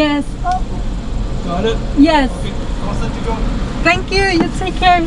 Yes. Got it? yes. Okay, all set to go. Thank you. You take care.